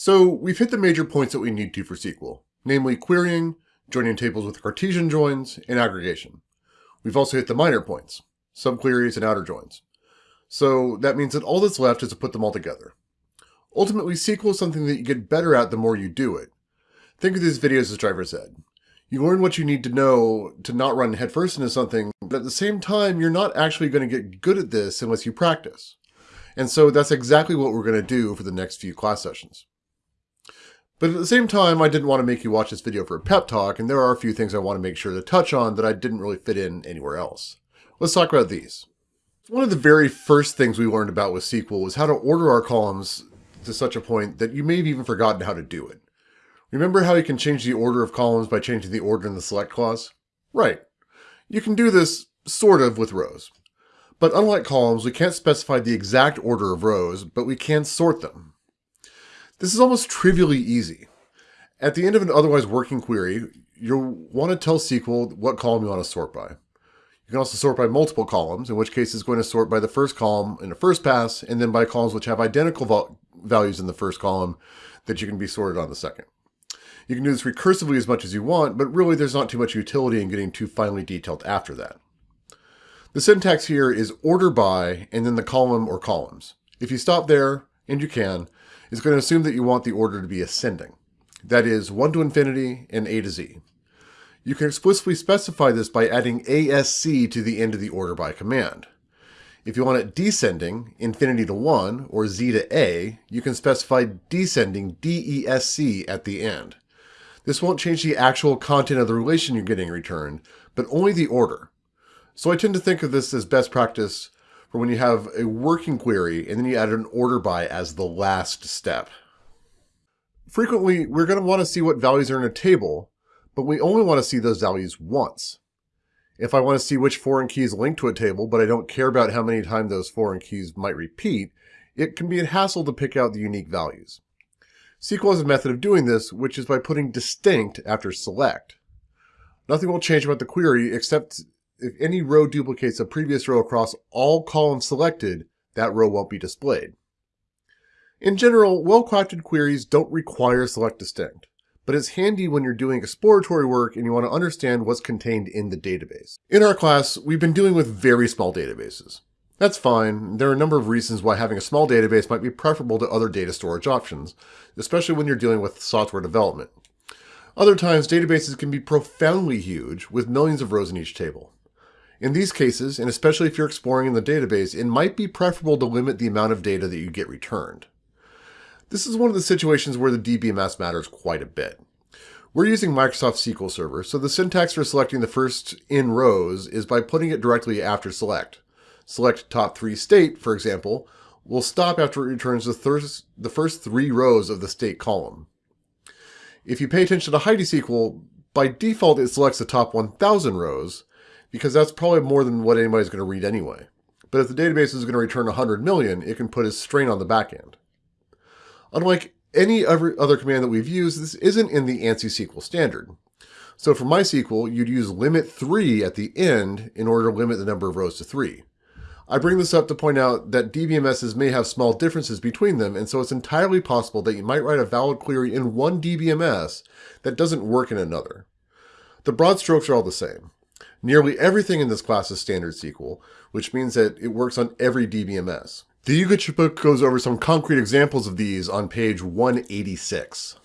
So we've hit the major points that we need to for SQL, namely querying, joining tables with Cartesian joins, and aggregation. We've also hit the minor points, subqueries and outer joins. So that means that all that's left is to put them all together. Ultimately, SQL is something that you get better at the more you do it. Think of these videos as driver's ed. You learn what you need to know to not run headfirst into something, but at the same time, you're not actually going to get good at this unless you practice. And so that's exactly what we're going to do for the next few class sessions. But at the same time, I didn't want to make you watch this video for a pep talk, and there are a few things I want to make sure to touch on that I didn't really fit in anywhere else. Let's talk about these. One of the very first things we learned about with SQL was how to order our columns to such a point that you may have even forgotten how to do it. Remember how you can change the order of columns by changing the order in the select clause? Right. You can do this sort of with rows. But unlike columns, we can't specify the exact order of rows, but we can sort them. This is almost trivially easy. At the end of an otherwise working query, you'll want to tell SQL what column you want to sort by. You can also sort by multiple columns, in which case it's going to sort by the first column in the first pass, and then by columns which have identical values in the first column that you can be sorted on the second. You can do this recursively as much as you want, but really there's not too much utility in getting too finely detailed after that. The syntax here is order by and then the column or columns. If you stop there, and you can, is going to assume that you want the order to be ascending. That is 1 to infinity and a to z. You can explicitly specify this by adding ASC to the end of the order by command. If you want it descending, infinity to 1, or z to a, you can specify descending DESC at the end. This won't change the actual content of the relation you're getting returned, but only the order. So I tend to think of this as best practice for when you have a working query and then you add an order by as the last step. Frequently, we're going to want to see what values are in a table, but we only want to see those values once. If I want to see which foreign keys link to a table, but I don't care about how many times those foreign keys might repeat, it can be a hassle to pick out the unique values. SQL has a method of doing this, which is by putting distinct after select. Nothing will change about the query except if any row duplicates a previous row across all columns selected, that row won't be displayed. In general, well-crafted queries don't require select distinct, but it's handy when you're doing exploratory work and you want to understand what's contained in the database. In our class, we've been dealing with very small databases. That's fine. There are a number of reasons why having a small database might be preferable to other data storage options, especially when you're dealing with software development. Other times, databases can be profoundly huge, with millions of rows in each table. In these cases, and especially if you're exploring in the database, it might be preferable to limit the amount of data that you get returned. This is one of the situations where the DBMS matters quite a bit. We're using Microsoft SQL Server, so the syntax for selecting the first in rows is by putting it directly after select select top three state, for example, will stop after it returns the, the first three rows of the state column. If you pay attention to Heidi SQL, by default it selects the top 1000 rows, because that's probably more than what anybody's going to read anyway. But if the database is going to return 100 million, it can put a strain on the backend. Unlike any other command that we've used, this isn't in the ANSI SQL standard. So for MySQL, you'd use limit 3 at the end in order to limit the number of rows to 3. I bring this up to point out that DBMSs may have small differences between them, and so it's entirely possible that you might write a valid query in one DBMS that doesn't work in another. The broad strokes are all the same. Nearly everything in this class is standard SQL, which means that it works on every DBMS. The UGITRA book goes over some concrete examples of these on page 186.